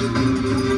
Música